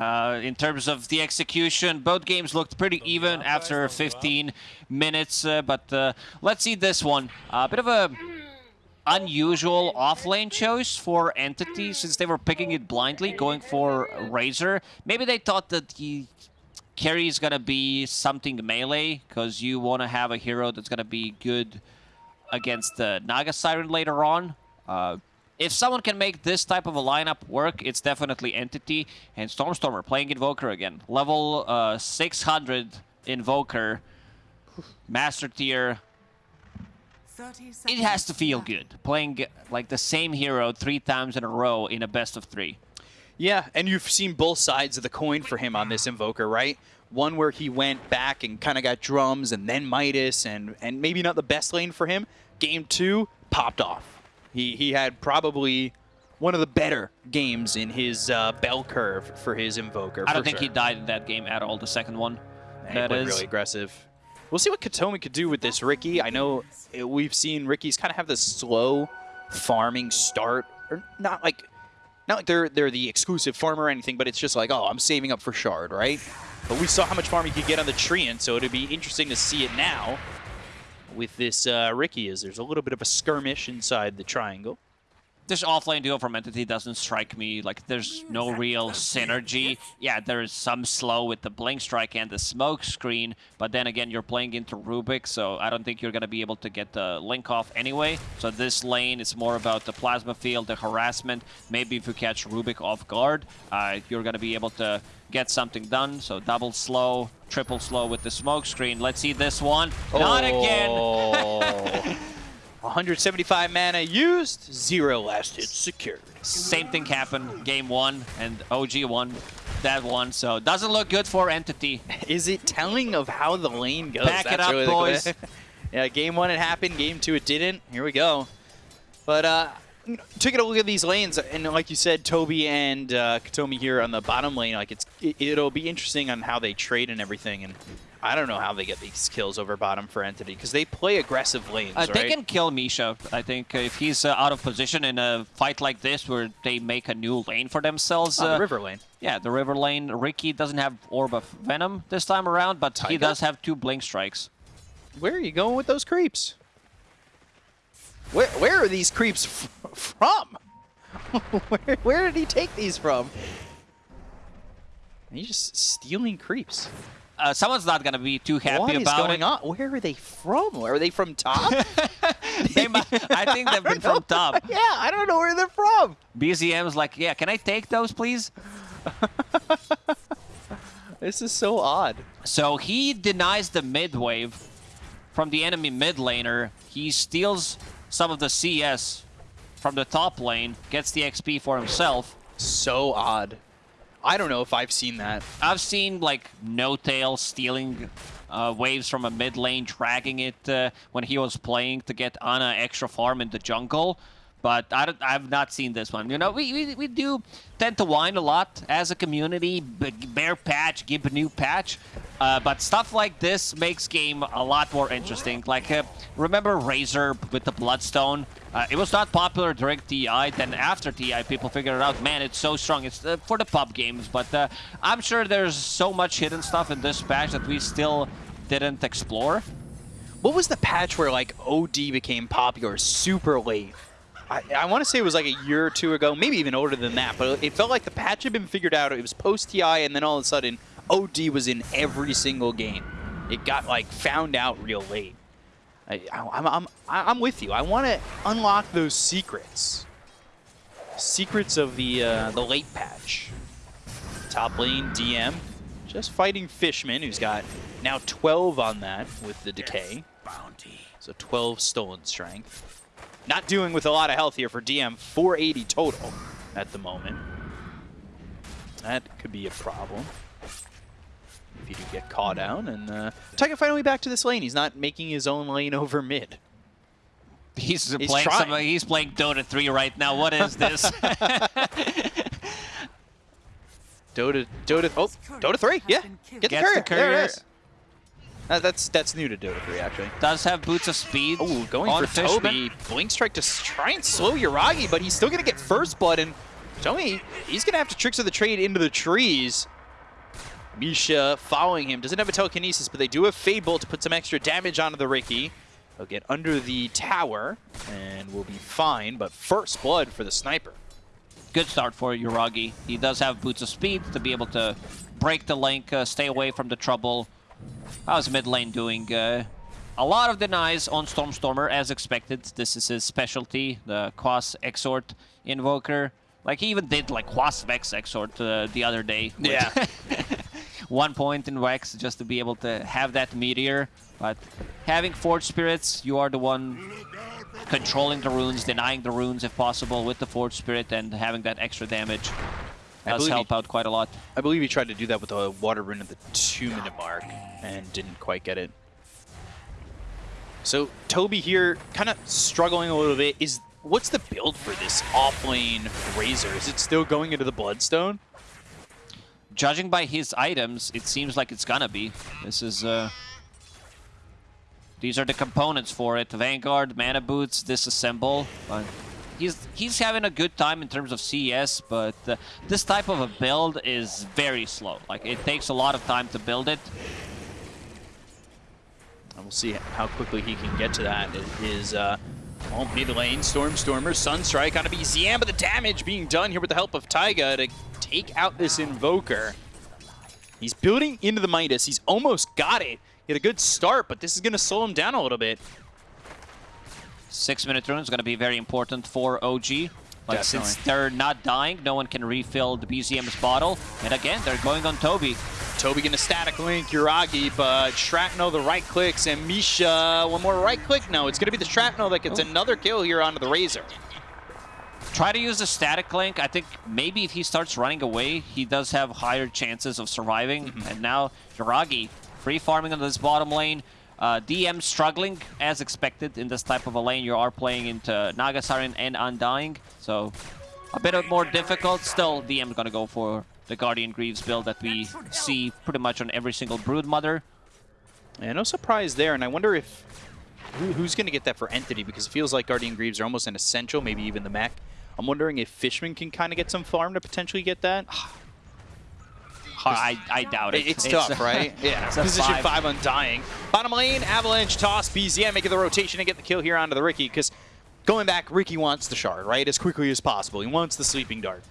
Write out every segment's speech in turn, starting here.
Uh, in terms of the execution, both games looked pretty even after 15 minutes, uh, but uh, let's see this one. A bit of a unusual off-lane choice for Entity since they were picking it blindly, going for Razor. Maybe they thought that the carry is going to be something melee because you want to have a hero that's going to be good against the Naga Siren later on. Uh, if someone can make this type of a lineup work, it's definitely Entity and Stormstormer playing Invoker again. Level uh, 600 Invoker, Master Tier. It has to feel good, playing like the same hero three times in a row in a best of three. Yeah, and you've seen both sides of the coin for him on this Invoker, right? One where he went back and kind of got drums and then Midas and, and maybe not the best lane for him. Game two, popped off he, he had probably one of the better games in his uh, bell curve for his Invoker. I don't think sure. he died in that game at all, the second one. that is really aggressive. We'll see what Kataomi could do with this Riki. I know we've seen Rikis kind of have this slow farming start, or not like not like they're they're the exclusive farmer or anything, but it's just like, oh, I'm saving up for Shard, right? But we saw how much farm he could get on the Treant, so it'd be interesting to see it now with this uh, Riki is there's a little bit of a skirmish inside the triangle. This offlane duo from Entity doesn't strike me like there's no real synergy. Yeah, there's some slow with the Blink Strike and the Smoke Screen, but then again, you're playing into Rubik, so I don't think you're going to be able to get the Link off anyway. So this lane is more about the Plasma Field, the harassment. Maybe if you catch Rubik off guard, uh, you're going to be able to get something done. So double slow, triple slow with the smoke screen. Let's see this one. Oh. Not again. 175 mana used, zero last hit secured. Same thing happened game one, and OG won that one, so doesn't look good for Entity. Is it telling of how the lane goes? Back That's it up, really boys. yeah, game one it happened, game two it didn't. Here we go. But uh, taking a look at these lanes, and like you said, Toby and uh, Kataomi here on the bottom lane, like it's it, will be interesting on how they trade and everything. And I don't know how they get these kills over bottom for Entity because they play aggressive lanes. Uh, right? They can kill Misha. I think if he's uh, out of position in a fight like this where they make a new lane for themselves. the uh, river lane. Yeah, the river lane. Riki doesn't have Orb of Venom this time around, but he does have two Blink Strikes. Where are you going with those creeps? Where, where are these creeps from? where, where did he take these from? He's just stealing creeps. Uh, someone's not going to be too happy what about going it. On? Where are they from? Where are they from top? they might, I think they've been from top. Yeah, I don't know where they're from. BZM's like, yeah, can I take those, please? this is so odd. So he denies the mid wave from the enemy mid laner. He steals some of the CS from the top lane, gets the XP for himself. So odd. I don't know if I've seen that. I've seen like N0tail stealing uh, waves from a mid lane, dragging it uh, when he was playing to get Ana extra farm in the jungle but I have not seen this one. You know, we, we, we do tend to whine a lot as a community, bear patch, give a new patch, uh, but stuff like this makes game a lot more interesting. Like, uh, remember Razor with the Bloodstone? Uh, it was not popular during TI, then after TI people figured out, man, it's so strong. It's uh, for the pub games, but uh, I'm sure there's so much hidden stuff in this patch that we still didn't explore. What was the patch where like OD became popular super late? I, I want to say it was like a year or two ago, maybe even older than that, but it felt like the patch had been figured out. It was post-TI, and then all of a sudden, OD was in every single game. It got, like, found out real late. I, I'm, I'm, I'm with you. I want to unlock those secrets. Secrets of the, uh, the late patch. Top lane, DM, just fighting Fishman, who's got now 12 on that with the Decay. Bounty. So 12 stolen strength. Not doing with a lot of health here for DM. 480 total at the moment. That could be a problem. If you do get caught down. And uh, Taiga finally back to this lane. He's not making his own lane over mid. He's, he's playing some, he's playing Dota 3 right now. What is this? Dota, Dota, oh, Dota 3, yeah. Get the courier. The courier. There it is. Uh, that's that's new to Dota 3, actually. Does have boots of speed. Oh, going for Toby. Blink Strike to try and slow Yuragi, but he's still going to get first blood. And Tomi, he's going to have to Tricks of the Trade into the trees. Misha following him. Doesn't have a telekinesis, but they do have Fade Bolt to put some extra damage onto the Riki. He'll get under the tower and will be fine, but first blood for the sniper. Good start for Yuragi. He does have Boots of Speed to be able to break the link, uh, stay away from the trouble. How's mid lane doing? Uh, a lot of denies on Stormstormer, as expected. This is his specialty, the Quas Exort Invoker. Like, he even did, like, Quas Vex Exort uh, the other day. Yeah. One point in Vex just to be able to have that Meteor. But having Forge Spirits, you are the one controlling the runes, denying the runes if possible with the Forge Spirit, and having that extra damage does help he, out quite a lot. I believe he tried to do that with a Water Rune at the two-minute mark and didn't quite get it. So Toby here kind of struggling a little bit. Is What's the build for this offlane Razor? Is it still going into the Bloodstone? Judging by his items, it seems like it's gonna be. This is... Uh, these are the components for it. Vanguard, Mana Boots, Disassemble. He's he's having a good time in terms of CS, but uh, this type of a build is very slow. Like, it takes a lot of time to build it. And we'll see how quickly he can get to that. It is uh, mid lane, Stormstormer, Sunstrike on a BZM, but the damage being done here with the help of Taiga to take out this Invoker. He's building into the Midas. He's almost got it. He had a good start, but this is going to slow him down a little bit. Six-minute rune is going to be very important for OG. Like, since they're not dying, no one can refill the BZM's bottle. And again, they're going on Toby. Toby gonna static link Yuragi, but Shrapnel the right clicks, and Misha, one more right click? No, it's gonna be the Shrapnel that gets oh. another kill here onto the Razor. Try to use the static link. I think maybe if he starts running away, he does have higher chances of surviving. Mm -hmm. And now Yuragi free farming on this bottom lane. Uh, DM struggling as expected in this type of a lane. You are playing into Naga Siren and Undying, so a bit of more difficult. Still, DM is gonna go for the Guardian Greaves build that we see pretty much on every single Broodmother. Yeah, no surprise there, and I wonder if who, who's going to get that for Entity, because it feels like Guardian Greaves are almost an essential, maybe even the Mek. I'm wondering if Fishman can kind of get some farm to potentially get that. I, I doubt it. It's, it's tough, right? Yeah. Position five. five Undying. Bottom lane, Avalanche, Toss, BZM making the rotation and get the kill here onto the Riki, because going back, Riki wants the shard, right? As quickly as possible. He wants the sleeping dart.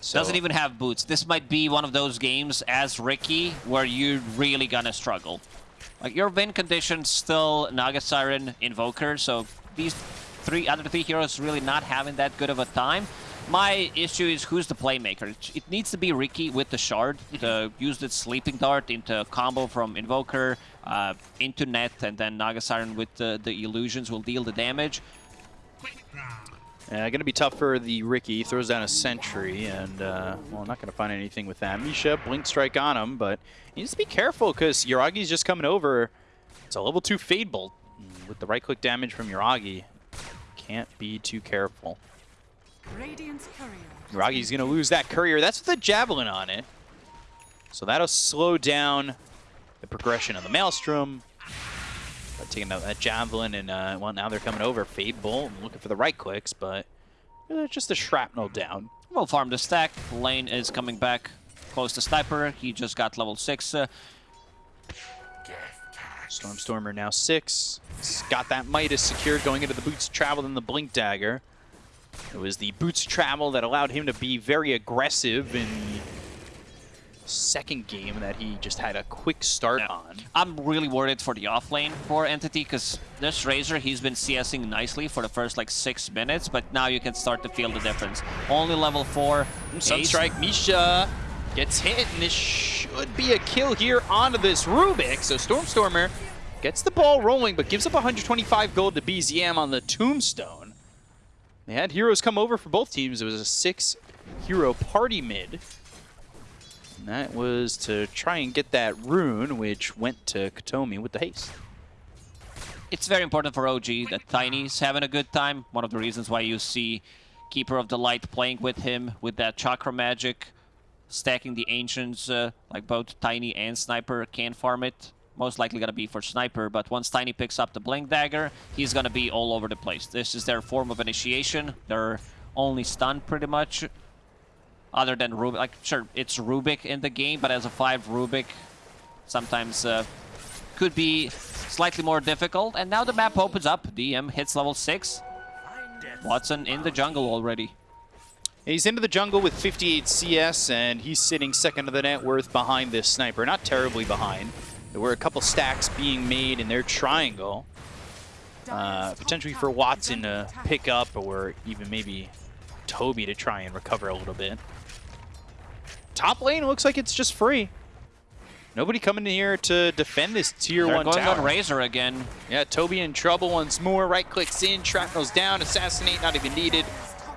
So. Doesn't even have boots. This might be one of those games as Riki where you're really gonna struggle. Like your win conditions still Naga Siren Invoker, so these three other three heroes really not having that good of a time. My issue is who's the playmaker. It needs to be Riki with the shard to use the sleeping dart into combo from Invoker uh, into net, and then Naga Siren with the, the illusions will deal the damage. Uh, gonna be tough for the Riki. Throws down a sentry, and uh, well, not gonna find anything with that. Misha blink strike on him, but he needs to be careful because Yuragi's just coming over. It's a level two Fade Bolt with the right click damage from Yuragi. Can't be too careful. Ragi's going to lose that courier. That's with a javelin on it. So that'll slow down the progression of the Maelstrom. But taking out that javelin, and uh, well, now they're coming over. Fade Bolt, looking for the right clicks, but uh, just the shrapnel down. Well, farm the stack. Lane is coming back close to Sniper. He just got level 6. Uh, Stormstormer now 6. He's got that Midas secured going into the Boots Travel and the Blink Dagger. It was the boots travel that allowed him to be very aggressive in the second game that he just had a quick start yeah. on. I'm really worried for the offlane for Entity because this Razor, he's been CSing nicely for the first like six minutes, but now you can start to feel the difference. Only level four. Sunstrike, Misha gets hit, and this should be a kill here onto this Rubik. So Stormstormer gets the ball rolling, but gives up 125 gold to BZM on the Tombstone. They had heroes come over for both teams. It was a six hero party mid. And that was to try and get that rune, which went to Kataomi with the haste. It's very important for OG that Tiny's having a good time. One of the reasons why you see Keeper of the Light playing with him with that chakra magic, stacking the Ancients, uh, like both Tiny and Sniper can farm it most likely going to be for Sniper, but once Tiny picks up the Blink Dagger, he's going to be all over the place. This is their form of initiation, their only stun pretty much. Other than Rubik, like sure, it's Rubik in the game, but as a five Rubik, sometimes uh, could be slightly more difficult. And now the map opens up. DM hits level six. Watson in the jungle already. He's into the jungle with 58 CS, and he's sitting second to the net worth behind this sniper. Not terribly behind. There were a couple stacks being made in their triangle. Uh, potentially for Watson to pick up, or even maybe Toby to try and recover a little bit. Top lane looks like it's just free. Nobody coming in here to defend this tier They're one going tower. on Razor again. Yeah, Toby in trouble once more. Right clicks in, shrapnel's down, assassinate not even needed.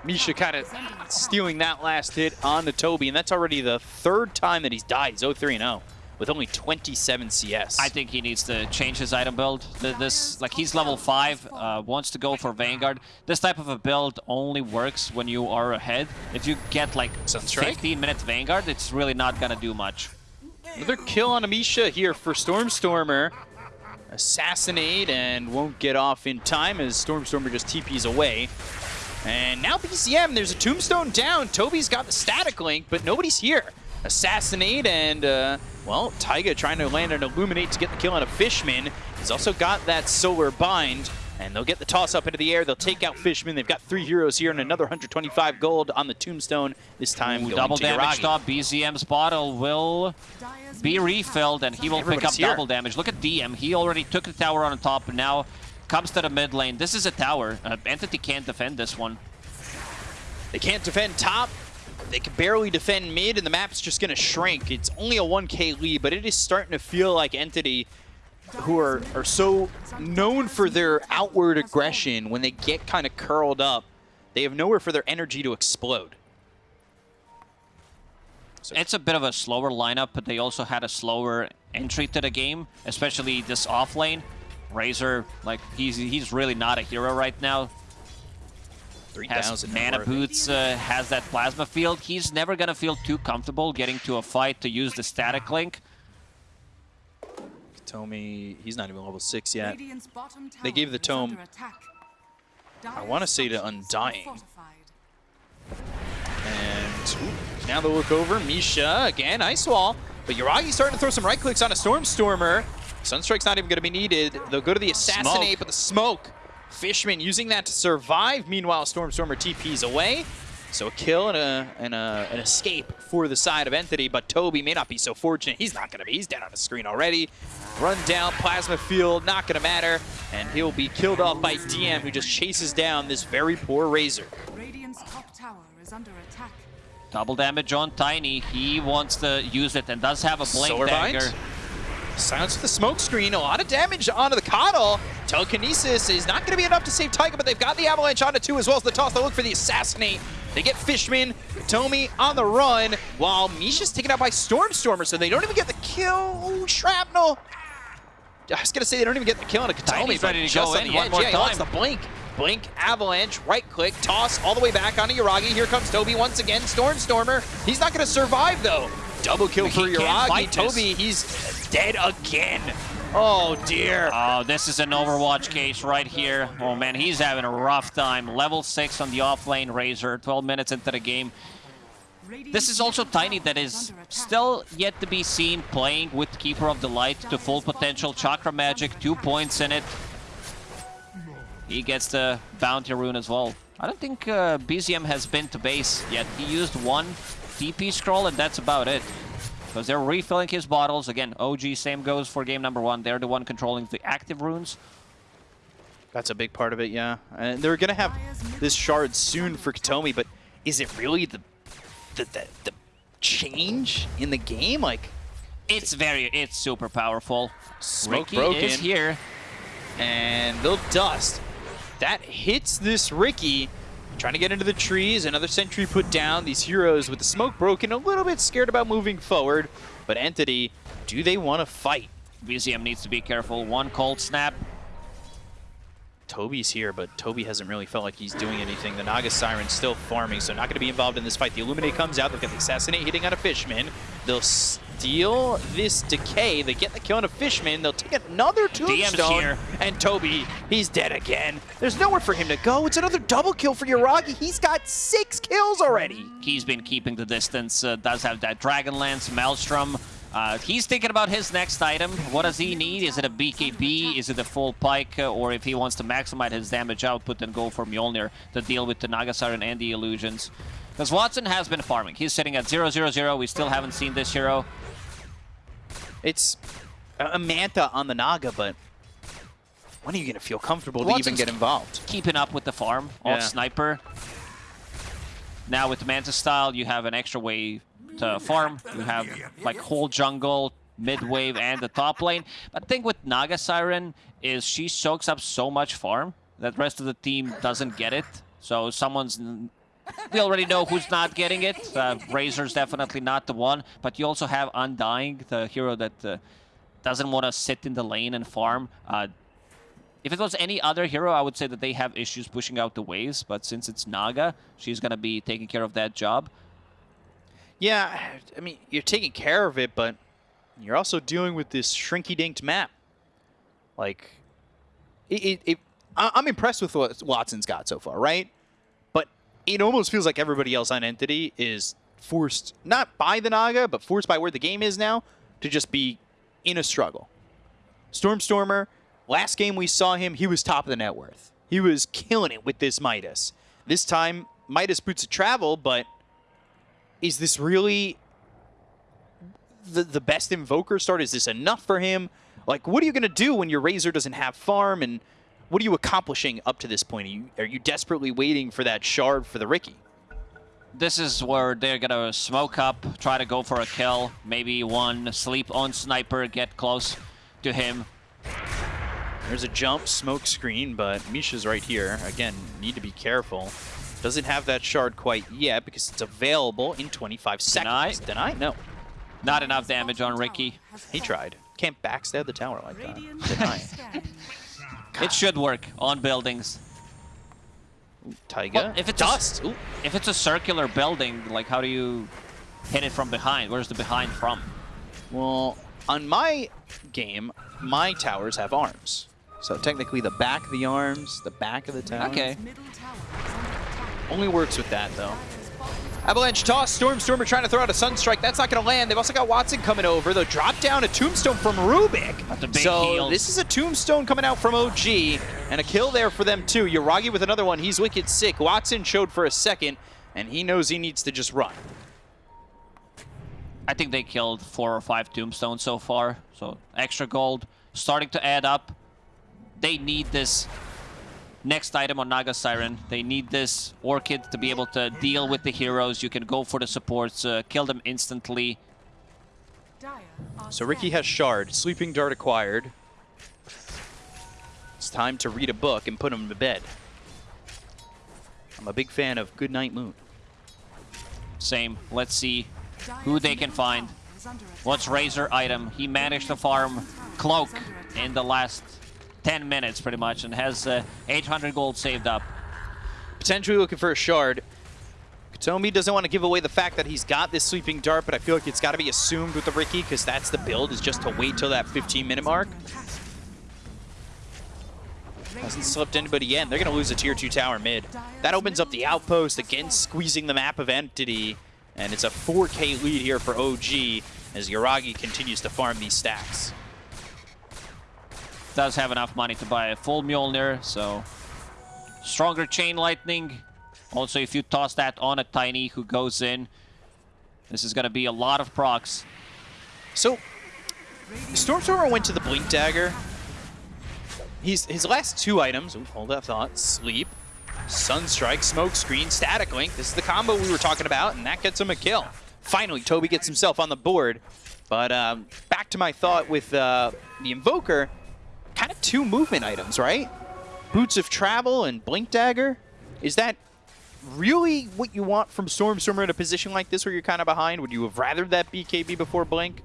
Misha kind of stealing that last hit on the Toby, and that's already the third time that he's died. He's 0-3-0 with only 27 CS. I think he needs to change his item build. This, like, he's level 5, uh, wants to go for Vanguard. This type of a build only works when you are ahead. If you get, like, 15 minutes Vanguard, it's really not gonna do much. Another kill on Amisha here for Stormstormer. Assassinate and won't get off in time as Stormstormer just TPs away. And now BZM, there's a tombstone down. Toby's got the static link, but nobody's here. Assassinate and, uh, well, Taiga trying to land an Illuminate to get the kill on a Fishman. He's also got that Solar Bind, and they'll get the toss up into the air. They'll take out Fishman. They've got three heroes here and another 125 gold on the tombstone. This time Ooh, double to damage Yuragi. top. BZM's bottle will be refilled, and he will pick up here. double damage. Look at DM. He already took the tower on the top, and now comes to the mid lane. This is a tower. Uh, Entity can't defend this one. They can't defend top. They can barely defend mid, and the map's just going to shrink. It's only a 1k lead, but it is starting to feel like Entity, who are, are so known for their outward aggression, when they get kind of curled up, they have nowhere for their energy to explode. It's a bit of a slower lineup, but they also had a slower entry to the game, especially this off lane. Razor, like, he's he's really not a hero right now. Has 3,000 mana boots, uh, has that plasma field. He's never gonna feel too comfortable getting to a fight to use the static link. Tomi, he's not even level 6 yet. They gave the tome- attack. I wanna say to Undying. And ooh, now they'll look over. Misha, again, Ice Wall. But Yuragi's starting to throw some right clicks on a Stormstormer. Sunstrike's not even going to be needed. They'll go to the Assassinate, Smoke. but the smoke. Fishman using that to survive. Meanwhile, Stormstormer TP's away. So a kill and, a, and a, an escape for the side of Entity, but Toby may not be so fortunate. He's not going to be. He's dead on the screen already. Run down, Plasma Field, not going to matter. And he'll be killed off by DM, who just chases down this very poor Razor. Radiant's top tower is under attack. Double damage on Tiny. He wants to use it and does have a blink Solar Bind? Silence with the smoke screen, a lot of damage onto the KotL. Telekinesis is not going to be enough to save Taiga, but they've got the Avalanche onto two as well as the toss. They look for the Assassinate. They get Fishman, Tomi on the run, while Misha's taken out by Stormstormer, so they don't even get the kill. Ooh, Shrapnel. I was going to say they don't even get the kill on a Kataomi, but ready to just go on in the one edge. more yeah, he the blink. Blink, Avalanche, right click, toss all the way back onto Yuragi. Here comes Toby once again. Stormstormer. He's not going to survive, though. Double kill for He can't Yuragi. fight. Toby, he's dead again. Oh, dear. Oh, this is an Overwatch case right here. Oh man, he's having a rough time. Level 6 on the offlane Razor, 12 minutes into the game. This is also Tiny that is still yet to be seen playing with Keeper of the Light to full potential. Chakra Magic, two points in it. He gets the Bounty Rune as well. I don't think uh, BZM has been to base yet. He used one TP scroll and that's about it. Because they're refilling his bottles. Again, OG, same goes for game number one. They're the one controlling the active runes. That's a big part of it, yeah. And they're going to have this shard soon for Kataomi, but is it really the, the, the, the change in the game? Like, It's very, it's super powerful. Smoke Riki broken. is here. and they'll dust. That hits this Riki. Trying to get into the trees, another sentry put down. These heroes with the smoke broken, a little bit scared about moving forward. But Entity, do they want to fight? BZM needs to be careful. One cold snap. Toby's here, but Toby hasn't really felt like he's doing anything. The Naga Siren's still farming, so not going to be involved in this fight. The Illuminate comes out. They've got the Assassinate hitting on a Fishman. They'll deal this decay. They get the kill on a Fishman. They'll take another tombstone. here. And Toby, he's dead again. There's nowhere for him to go. It's another double kill for Yuragi. He's got six kills already. He's been keeping the distance, uh, does have that Dragonlance, Maelstrom. Uh, he's thinking about his next item. What does he need? Is it a BKB? Is it a full pike? Uh, or if he wants to maximize his damage output, then go for Mjolnir to deal with the Naga Siren and the illusions. Because Watson has been farming. He's sitting at 0-0-0. We still haven't seen this hero. It's a Manta on the Naga, but when are you going to feel comfortable to even get involved? keeping up with the farm of Yeah. Sniper. Now with the Manta style, you have an extra way to farm. You have like whole jungle, mid wave, and the top lane. But the thing with Naga Siren is she soaks up so much farm that rest of the team doesn't get it. So someone's we already know who's not getting it. Uh, Razor's definitely not the one. But you also have Undying, the hero that uh, doesn't want to sit in the lane and farm. Uh, if it was any other hero, I would say that they have issues pushing out the waves. But since it's Naga, she's going to be taking care of that job. Yeah, I mean, you're taking care of it, but you're also dealing with this shrinky-dinked map. Like, it, it, it, I'm impressed with what Watson's got so far, right? It almost feels like everybody else on Entity is forced, not by the Naga, but forced by where the game is now, to just be in a struggle. Stormstormer, last game we saw him, he was top of the net worth. He was killing it with this Midas. This time, Midas boots of travel, but is this really the the best invoker start? Is this enough for him? Like, what are you going to do when your Razor doesn't have farm? And what are you accomplishing up to this point? Are you, are you desperately waiting for that shard for the Riki? This is where they're going to smoke up, try to go for a kill. Maybe one sleep on Sniper, get close to him. There's a jump smoke screen, but Misha's right here. Again, need to be careful. Doesn't have that shard quite yet because it's available in 25 seconds. Deny? Deny? No. Not enough damage on Riki. He tried. Can't backstab the tower like that. Radiant Deny. Stand. It should work on buildings. Tiger, Well, if it's a- Dust. Ooh. If it's a circular building, like how do you hit it from behind? Where's the behind from? Well, on my game, my towers have arms. So technically the back of the arms, the back of the tower. Okay. Middle tower is under attack. Only works with that, though. Avalanche toss. Stormstormer trying to throw out a Sunstrike. That's not going to land. They've also got Watson coming over. They'll drop down a Tombstone from Rubik. So heal. this is a Tombstone coming out from OG. And a kill there for them, too. Yuragi with another one. He's wicked sick. Watson showed for a second, and he knows he needs to just run. I think they killed four or five tombstones so far. So extra gold starting to add up. They need this next item on Naga Siren. They need this Orchid to be able to deal with the heroes. You can go for the supports, uh, kill them instantly. So Riki has Shard. Sleeping Dart acquired. It's time to read a book and put him to bed. I'm a big fan of Goodnight Moon. Same. Let's see who they can find. tower is under attack. What's Razor item? He managed to farm Cloak in the last 10 minutes pretty much and has uh, 800 gold saved up. Potentially looking for a Shard. Kataomi doesn't want to give away the fact that he's got this Sleeping Dart, but I feel like it's got to be assumed with the Riki because that's the build, is just to wait till that 15-minute mark. Hasn't slipped anybody in. They're going to lose a tier 2 tower mid. That opens up the outpost, again squeezing the map of Entity. And it's a 4k lead here for OG as Yuragi continues to farm these stacks. Does have enough money to buy a full Mjolnir, so stronger Chain Lightning. Also, if you toss that on a Tiny who goes in, this is going to be a lot of procs. So, Stormstormer went to the Blink Dagger. He's his last two items. Ooh, hold that thought. Sleep, Sunstrike, Smoke Screen, Static Link. This is the combo we were talking about, and that gets him a kill. Finally, Toby gets himself on the board. But um, back to my thought with uh, the Invoker, kind of two movement items, right? Boots of Travel and Blink Dagger. Is that really what you want from Stormstormer in a position like this where you're kind of behind? Would you have rather that BKB before Blink?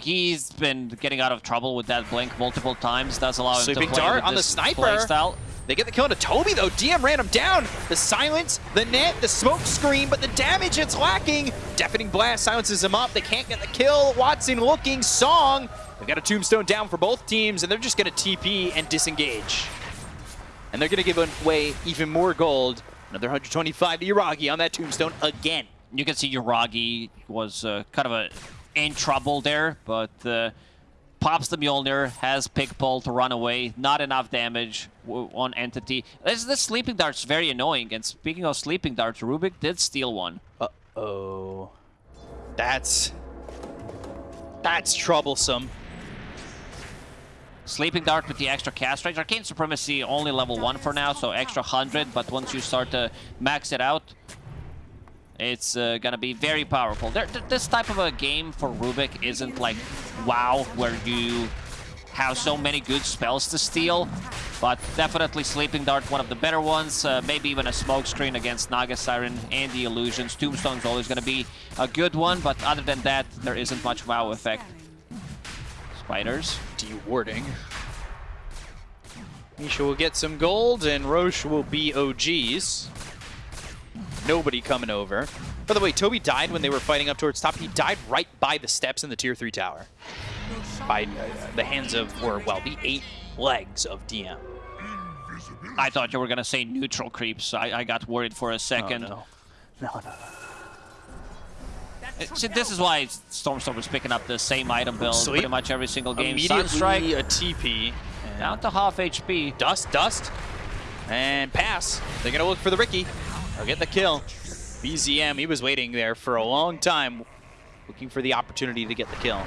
He's been getting out of trouble with that blink multiple times. Does allow him to play Dart on the sniper. playstyle. They get the kill to Toby, though. DM ran him down. The silence, the net, the smoke screen, but the damage it's lacking. Deafening Blast silences him up. They can't get the kill. Watson looking. Song. They've got a tombstone down for both teams, and they're just going to TP and disengage. And they're going to give away even more gold. Another 125 to Yuragi on that tombstone again. You can see Yuragi was uh, kind of a, in trouble there, but uh, pops the Mjolnir, has Pickpull to run away. Not enough damage on Entity. This, this Sleeping Dart's very annoying. And speaking of Sleeping Darts, Rubik did steal one. Uh-oh. That's... That's troublesome. Sleeping Dart with the extra cast range. Arcane Supremacy only level 1 for now, so extra 100, but once you start to max it out, it's uh, gonna be very powerful. There, th this type of a game for Rubik isn't like WoW, where you have so many good spells to steal, but definitely Sleeping Dart, one of the better ones. Uh, maybe even a smoke screen against Naga Siren and the Illusions. Tombstone's always gonna be a good one, but other than that, there isn't much WoW effect. Spiders. Dewarding. Misha will get some gold, and Rosh will be OGs. Nobody coming over. By the way, Toby died when they were fighting up towards top. He died right by the steps in the Tier 3 tower. By uh, the hands of, or, well, the eight legs of DM. I thought you were gonna say neutral creeps. I, I got worried for a second. Oh, no. No, no. Uh, See, this is why Stormstorm was picking up the same item build Sleep. pretty much every single game. Immediately Sunstrike a TP. down to half HP. Dust, dust, and pass. They're gonna look for the Riki. They'll get the kill. BZM, he was waiting there for a long time, looking for the opportunity to get the kill.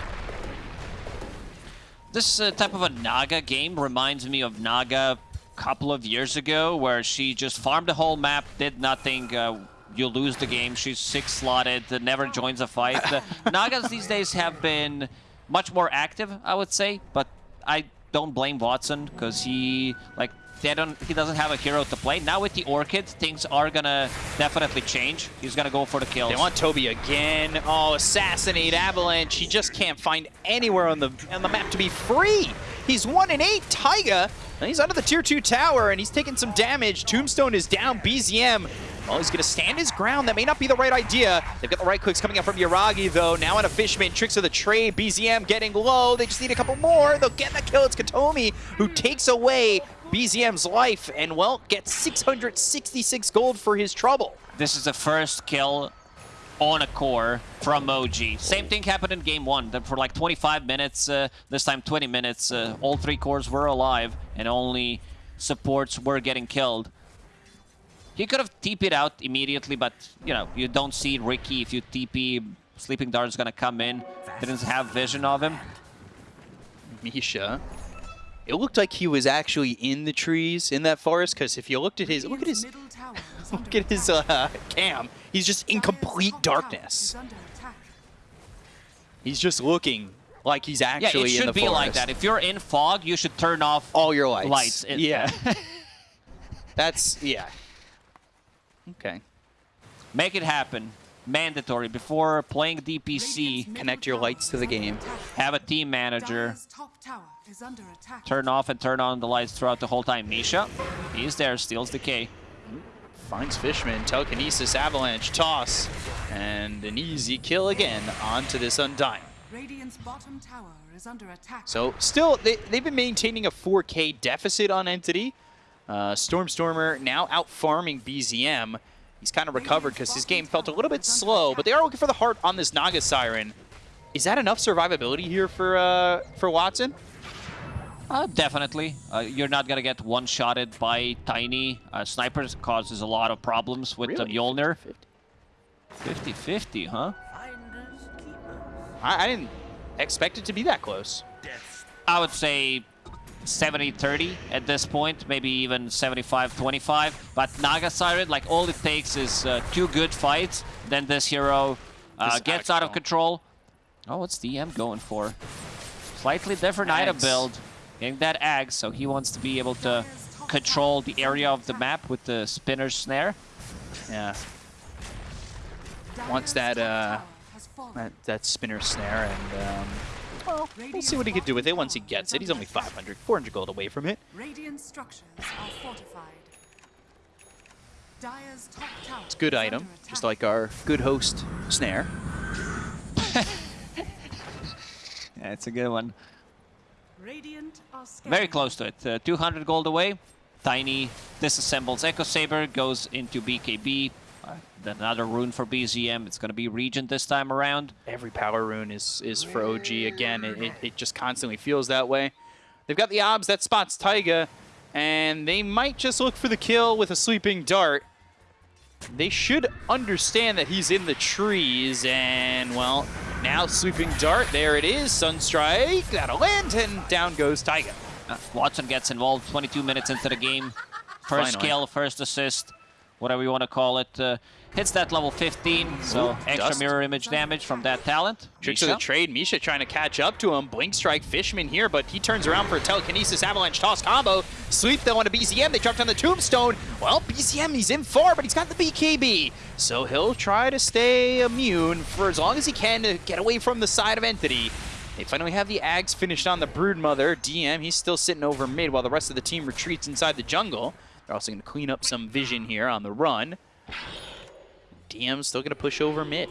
This uh, type of a Naga game reminds me of Naga a couple of years ago, where she just farmed the whole map, did nothing. Uh, you lose the game. She's six slotted, never joins a fight. The Nagas these days have been much more active, I would say, but I don't blame Watson because he like they don't he doesn't have a hero to play. Now with the Orchid, things are gonna definitely change. He's gonna go for the kills. They want Toby again. Oh, assassinate Avalanche. He just can't find anywhere on the on the map to be free. He's one and eight. Taiga. And he's under the tier two tower and he's taking some damage. Tombstone is down. BZM. Oh, he's gonna stand his ground. That may not be the right idea. They've got the right clicks coming out from Yuragi though. Now on a Fishman. Tricks of the trade. BZM getting low. They just need a couple more. They'll get the kill. It's Kataomi who takes away BZM's life and well gets 666 gold for his trouble. This is the first kill on a core from OG. Same thing happened in game one. For like 25 minutes, uh, this time 20 minutes, uh, all three cores were alive and only supports were getting killed. He could have TP'd out immediately, but you know, you don't see Riki if you TP. Sleeping Dart's gonna come in. Didn't have vision of him. Misha. It looked like he was actually in the trees in that forest because if you looked at his look at his middle tower is look at his uh, cam, he's just in complete darkness. is under attack. He's just looking like he's Yeah, actually it in the should be like that. If you're in fog, you should turn off All your lights. lights. Yeah. That's yeah. Okay. Make it happen. Mandatory. Before playing DPC, Connect your lights to the game. have a team manager. Dire's top tower is under attack. turn off and turn on the lights throughout the whole time. Misha, he's there, steals the K. Finds Fishman, telekinesis, avalanche, toss, and an easy kill again onto this Undying. Radiant's bottom tower is under attack. So still, they, they've been maintaining a 4K deficit on Entity. Uh, Stormstormer now out farming BZM. He's kind of recovered because his game felt a little bit slow, but they are looking for the heart on this Naga Siren. Is that enough survivability here for uh, for Watson? Uh, definitely. Uh, you're not going to get one-shotted by Tiny. Uh, snipers causes a lot of problems with the Mjolnir. 50-50, huh? I, I didn't expect it to be that close. I would say 70-30 at this point, maybe even 75-25. But Naga Siren, like all it takes is uh, two good fights, then this hero uh, gets out out of control. Oh, what's DM going for? Slightly different item build. Getting that axe, so he wants to be able to control the area of the map with the spinner snare. Yeah, wants that, uh, tower has fallen. that, that spinner snare and um, Well, we'll see what he can do with it once he gets it. He's only 500, 400 gold away from it. Radiant structures are fortified. Dire's top tower It's a good item, just like our good host snare. Yeah, it's a good one. Radiant are Very close to it. Uh, 200 gold away. Tiny disassembles Echo Saber, goes into BKB. Uh, another rune for BZM. It's going to be Regent this time around. Every power rune is, is for OG. Again, it, it, it just constantly feels that way. They've got the obs that spots Taiga, and they might just look for the kill with a sleeping dart. They should understand that he's in the trees, and, well, now sleeping dart, there it is. Sunstrike, that'll land, and down goes Taiga. Uh, Watson gets involved 22 minutes into the game. First Finally. kill, first assist, whatever you want to call it. Uh, hits that level 15, so Ooh, extra dust. mirror image damage from that talent. Tricks of the trade. Misha trying to catch up to him. Blink strike Fishman here, but he turns around for a telekinesis avalanche toss combo. Sleep though on a BZM. They dropped on the tombstone. Well, BZM, he's in far, but he's got the BKB. So he'll try to stay immune for as long as he can to get away from the side of Entity. They finally have the Ags finished on the Broodmother. DM, he's still sitting over mid while the rest of the team retreats inside the jungle. They're also going to clean up some vision here on the run. DM's still going to push over mid.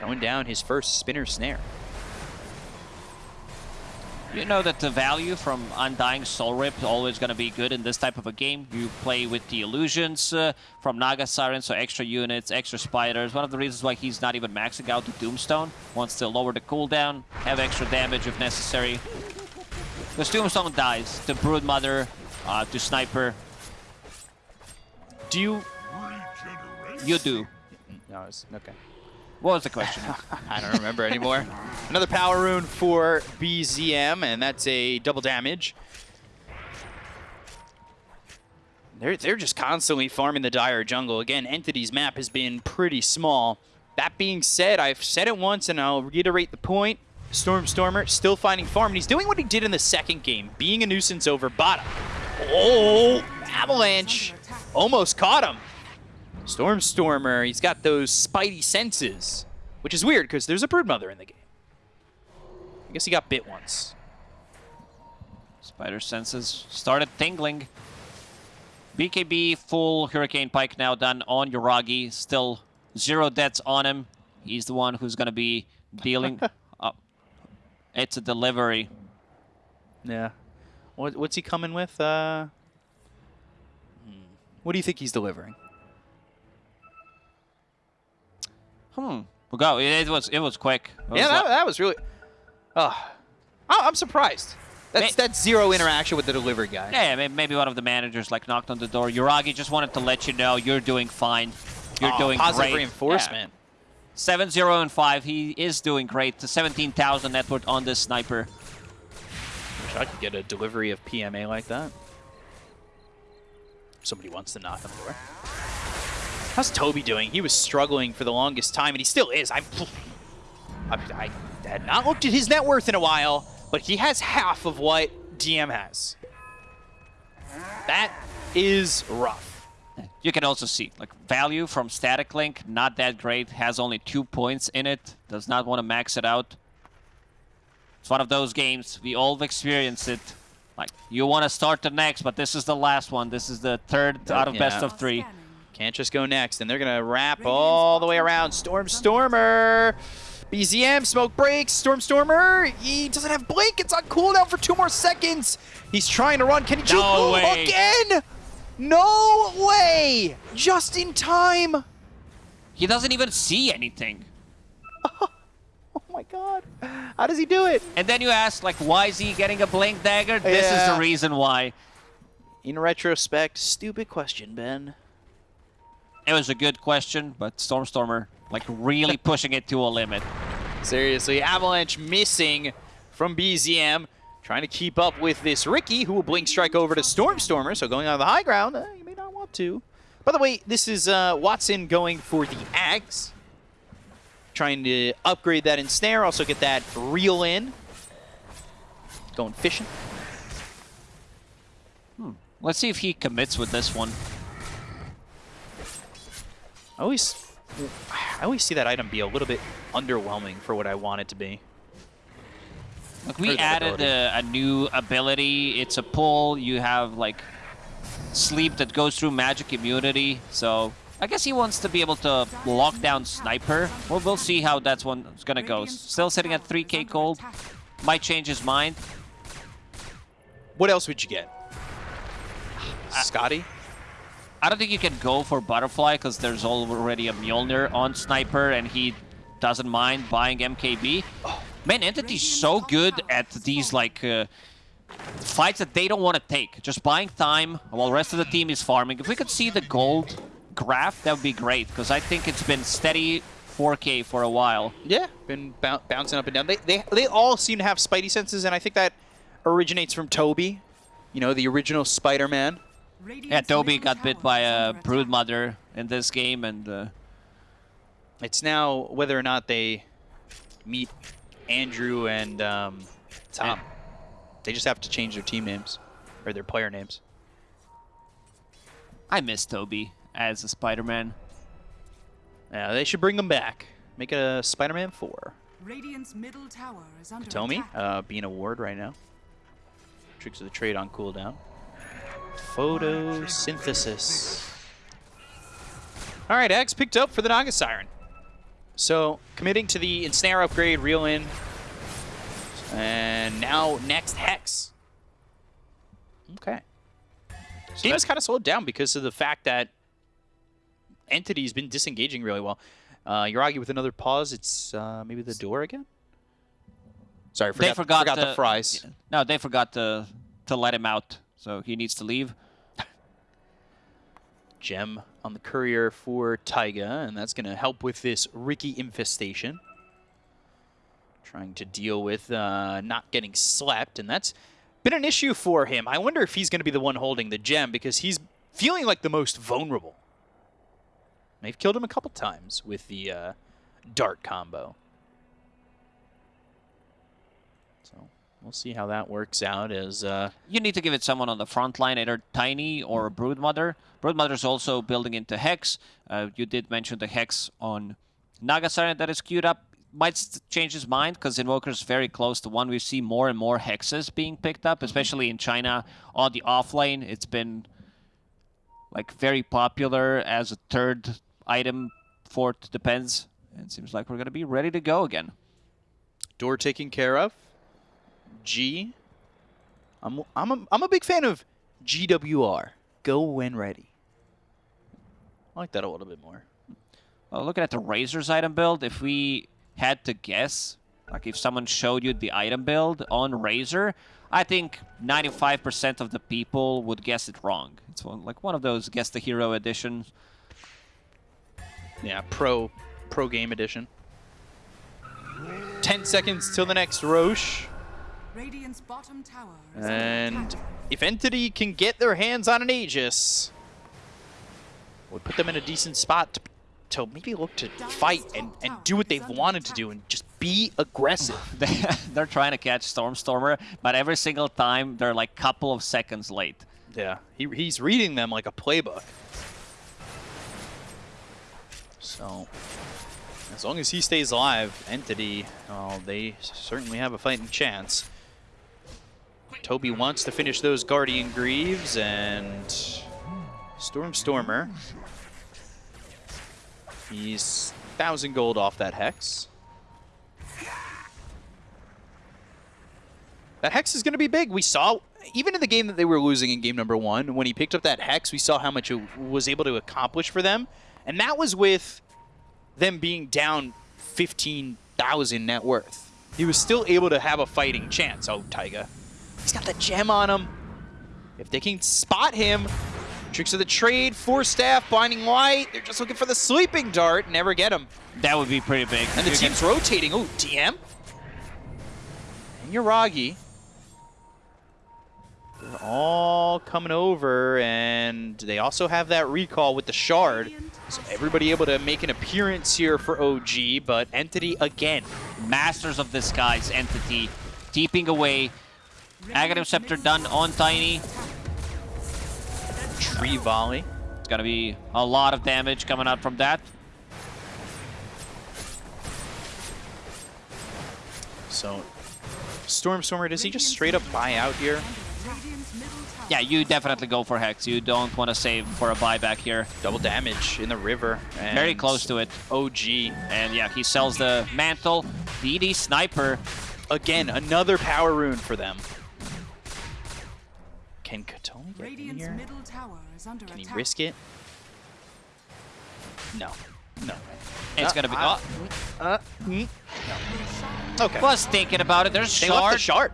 Going down his first spinner snare. You know that the value from Undying Soul Rip is always going to be good in this type of a game. You play with the illusions uh, from Naga Siren, so extra units, extra spiders. One of the reasons why he's not even maxing out the Doomstone. Wants to lower the cooldown, have extra damage if necessary. Because Tombstone dies to Broodmother, uh, to Sniper. Do you... You do. No, it's... Okay. What was the question? I don't remember anymore. Another power rune for BZM, and that's a double damage. They're, they're just constantly farming the Dire Jungle. Again, Entity's map has been pretty small. That being said, I've said it once, and I'll reiterate the point. Stormstormer still finding farm, and he's doing what he did in the second game, being a nuisance over bottom. Oh, Avalanche almost caught him. Stormstormer, he's got those spidey senses, which is weird because there's a Broodmother in the game. I guess he got bit once. Spider senses started tingling. BKB full Hurricane Pike now done on Yuragi. Still zero deaths on him. He's the one who's going to be dealing. oh, it's a delivery. Yeah. What, what's he coming with? Uh, hmm. what do you think he's delivering? Hmm. We go. It was it was quick. It was yeah, that, that was really. Oh, I'm surprised. That's May- that's zero interaction with the delivery guy. yeah, maybe one of the managers like knocked on the door. Yuragi just wanted to let you know you're doing fine. You're Aw, doing positive great. reinforcement. Seven zero and five. He is doing great. The 17,000 net worth on this sniper. Wish I could get a delivery of PMA like that. Somebody wants to knock on the door. How's Toby doing? He was struggling for the longest time, and he still is. I've, I, I had not looked at his net worth in a while, but he has half of what DM has. That is rough. You can also see like value from Static Link, not that great. Has only two points in it. Does not want to max it out. It's one of those games we all experienced it. Like you want to start the next, but this is the last one. This is the third out of best of three. Can't just go next, and they're gonna wrap all the way around. Stormstormer, BZM, smoke breaks. Stormstormer, he doesn't have blink. It's on cooldown for two more seconds. He's trying to run. Can he juke? No way. Again? No way! Just in time. He doesn't even see anything. Oh my god. How does he do it? And then you ask like, why is he getting a blink dagger? This is the reason why. In retrospect, stupid question, Ben. It was a good question, but Stormstormer like really pushing it to a limit. Seriously, Avalanche missing from BZM. Trying to keep up with this Riki, who will blink strike over to Stormstormer. So going on the high ground, uh, you may not want to. By the way, this is uh, Watson going for the Ags. Trying to upgrade that ensnare, also get that reel in. Going fishing. Hmm. Let's see if he commits with this one. I always, I always see that item be a little bit underwhelming for what I want it to be. Like we added a, a new ability. It's a pull. You have like sleep that goes through magic immunity. So I guess he wants to be able to lock down sniper. Well, we'll see how that's one is gonna go. Still sitting at 3k under gold. Might change his mind. What else would you get? Scotty? I don't think you can go for butterfly because there's already a Mjolnir on sniper and he doesn't mind buying MKB. Man, Entity's so good at these like uh, fights that they don't want to take. Just buying time while the rest of the team is farming. If we could see the gold graph, that would be great because I think it's been steady 4K for a while. Yeah, been bouncing up and down. They, they, they all seem to have spidey senses, and I think that originates from Toby. You know, the original Spider-Man. Yeah, Toby got bit by a under attack. Broodmother in this game and uh, It's now whether or not they meet Andrew and um, Tom. They just have to change their team names or their player names. I miss Toby as a Spider-Man. Yeah, they should bring them back. Make it a Spider-Man 4. Radiant's middle tower is under Tomy, attack. uh, being a ward right now. Tricks of the trade on cooldown. Photosynthesis. All right, X picked up for the Naga Siren. So, committing to the Ensnare upgrade, reel in. And now, next Hex. Okay. This game is kind of slowed down because of the fact that Entity's been disengaging really well. Uh, Yuragi with another pause. It's uh, maybe the door again? Sorry, forgot, they forgot, forgot to, the fries. No, they forgot to to let him out, so he needs to leave. Gem on the courier for Taiga, and that's going to help with this Riki infestation. Trying to deal with uh, not getting slept, and that's been an issue for him. I wonder if he's going to be the one holding the gem because he's feeling like the most vulnerable. They've killed him a couple times with the uh, dart combo. So we'll see how that works out as uh, You need to give it someone on the front line, either Tiny or Broodmother. Broodmother's also building into Hex. Uh, you did mention the Hex on Naga Siren that is queued up. Might change his mind because Invoker's very close to one. We see more and more Hexes being picked up, especially in China on the offlane. It's been like very popular as a third item for it depends. It seems like we're gonna be ready to go again. door taken care of. G. I'm I'm a, I'm a big fan of GWR. Go when ready. I like that a little bit more. Well, looking at the Razor's item build, if we had to guess, like if someone showed you the item build on Razor, I think 95% of the people would guess it wrong. It's one, like one of those guess the hero editions. Yeah, pro pro game edition. Ten seconds till the next Rosh. Radiant's bottom tower And if Entity can get their hands on an Aegis, would put them in a decent spot to, to maybe look to fight and, and do what they've wanted to do and just be aggressive. They- they're trying to catch Stormstormer, but every single time they're like a couple of seconds late. Yeah, he, he's reading them like a playbook. So, as long as he stays alive, Entity, they certainly have a fighting chance. Toby wants to finish those Guardian Greaves, and Stormstormer. He's 1,000 gold off that Hex. That Hex is going to be big. We saw, even in the game that they were losing in game number one, when he picked up that Hex, we saw how much it was able to accomplish for them. And that was with them being down 15,000 net worth. He was still able to have a fighting chance. Oh, Taiga. He's got the gem on him. If they can spot him, tricks of the trade, Force Staff, Binding Light, they're just looking for the Sleeping Dart, never get him. That would be pretty big. And the team's rotating. Oh, DM. And Yuragi. They're all coming over, and they also have that recall with the shard. So everybody able to make an appearance here for OG, but Entity again. Masters of this guy's entity, keeping away. Aghanim Scepter done on Tiny. Tree volley. It's gonna be a lot of damage coming out from that. So Stormstormer, does he just straight up buy out here? Radiant's middle tower. Yeah, you definitely go for Hex. You don't want to save for a buyback here. Double damage in the river. And Very close to it. OG. And yeah, he sells the mantle. DD Sniper. Again, another power rune for them. Can Kataomi get in here? middle tower is under Can he attack. risk it? No. No. It's Uh, gonna be. uh, Oh, Uh, mm, no. Okay. was thinking about it. There's They left the shard.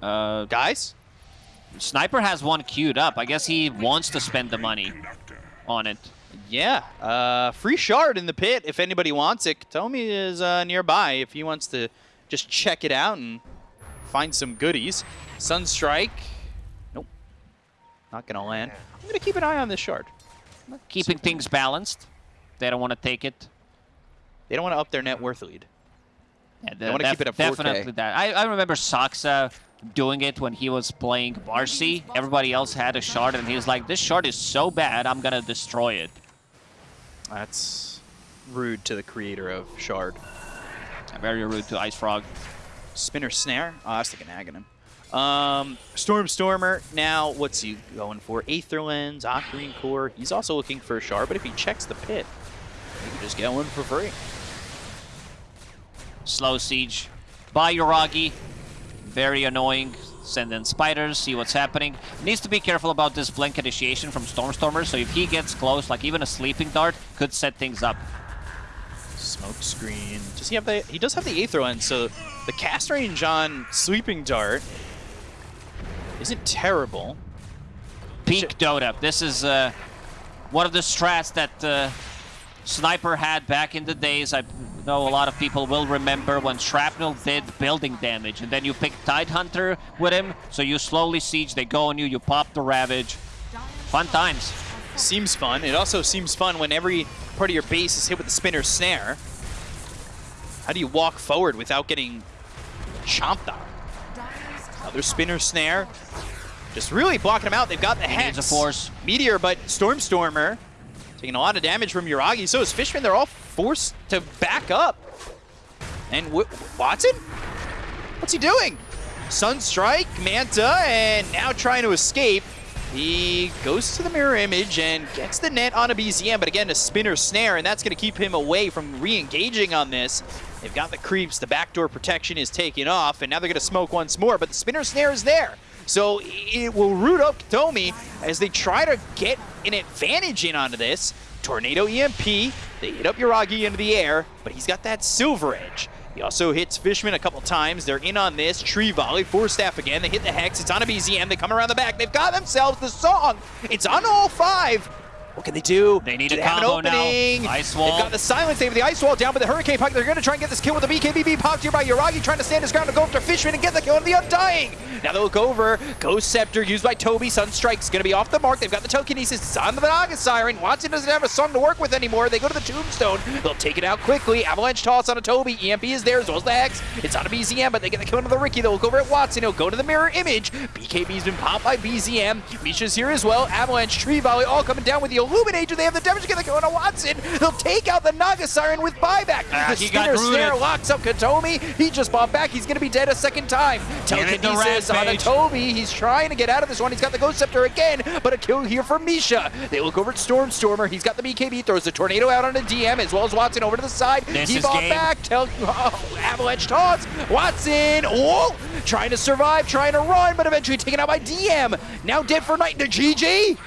shard. Uh, Guys? Sniper has one queued up. I guess he wants to spend the money on it. Yeah. Uh, free shard in the pit if anybody wants it. Kataomi is uh, nearby if he wants to just check it out and find some goodies. Sunstrike. Nope. Not going to land. I'm going to keep an eye on this shard. Keeping things balanced. They don't want to take it. They don't want to up their net worth lead. Yeah, They wanna keep it at 4K. Definitely that. I, I remember Saksa doing it when he was playing Barcy. Everybody else had a shard, and he was like, this shard is so bad, I'm going to destroy it. That's rude to the creator of shard. Very rude to IceFrog. Spinner Snare. Oh, I was thinking Aghanim. Um, Stormstormer. Now, what's he going for? Aether Lens, Octarine Core. He's also looking for a shard, but if he checks the pit, he can just get one for free. Slow Siege by Yuragi. Very annoying. Send in spiders, see what's happening. Needs to be careful about this blink initiation from Stormstormer, so if he gets close, like even a sleeping dart, could set things up. Smoke screen. Does he have the? He does have the Aether Lens, so the cast range on Sleeping Dart isn't terrible. Peak Dota. This is uh, one of the strats that uh, Sniper had back in the days. I know a lot of people will remember when Shrapnel did building damage, and then you pick Tidehunter with him, so you slowly siege, they go on you, you pop the Ravage. Fun times. Seems fun. It also seems fun when every part of your base is hit with the Spinner Snare. How do you walk forward without getting chomped on? Another Spinner Snare. Just really blocking them out. They've got the He needs Hex. a force. Meteor, but Stormstormer taking a lot of damage from Yuragi. So is Fishman. They're all forced to back up. And w Watson? What's he doing? Sunstrike, Manta, and now trying to escape. He goes to the mirror image and gets the net on a BZM, but again, a spinner snare, and that's going to keep him away from re-engaging on this. They've got the creeps, the backdoor protection is taken off, and now they're going to smoke once more, but the spinner snare is there. So it will root up Kataomi as they try to get an advantage in onto this. Tornado EMP, they hit up Yuragi into the air, but he's got that silver edge. He also hits Fishman a couple times. They're in on this. Tree volley, Force Staff again. They hit the Hex. It's on a BZM. They come around the back. They've got themselves the song. It's on all five. What can they do? They need do a they have an combo now. opening? Ice wall. They've got the silence. They have the ice wall down with the hurricane puck. They're going to try and get this kill with the BKB popped here by Yuragi, trying to stand his ground to go after Fishman and get the kill on the Undying. Now they look over. Ghost Scepter used by Toby. Sunstrike's going to be off the mark. They've got the telekinesis. It's on the Naga Siren. Watson doesn't have a song to work with anymore. They go to the Tombstone. They'll take it out quickly. Avalanche toss on a Toby. EMP is there as well as the Hex. It's on a BZM, but they get the kill into the Riki. They'll look over at Watson. He'll go to the mirror image. BKB's been popped by BZM. Misha's here as well. Avalanche, Tree Volley, all coming down with the Illuminator. They have the damage. Get the kill on Watson. They'll take out the Naga Siren with buyback. Ah, the he got Snare locks up Kataomi. He just bought back. He's going to be dead a second time. Telekinesis on a. Toby. He's trying to get out of this one. He's got the Ghost Scepter again, but a kill here from Misha. They look over at Stormstormer. He's got the BKB, throws the Tornado out on a DM, as well as Watson over to the side. This he bought game. back. Tel- oh, Avalanche toss. Watson, whoa, trying to survive, trying to run, but eventually taken out by DM. Now dead for night. The GG.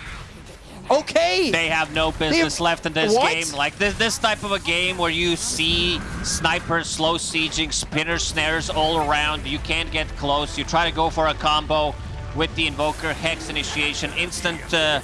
Okay. They have no business They- left in this What? game. Like this, this type of a game where you see snipers slow sieging, spinner snares all around. You can't get close. You try to go for a combo with the invoker, hex initiation, instant. Uh,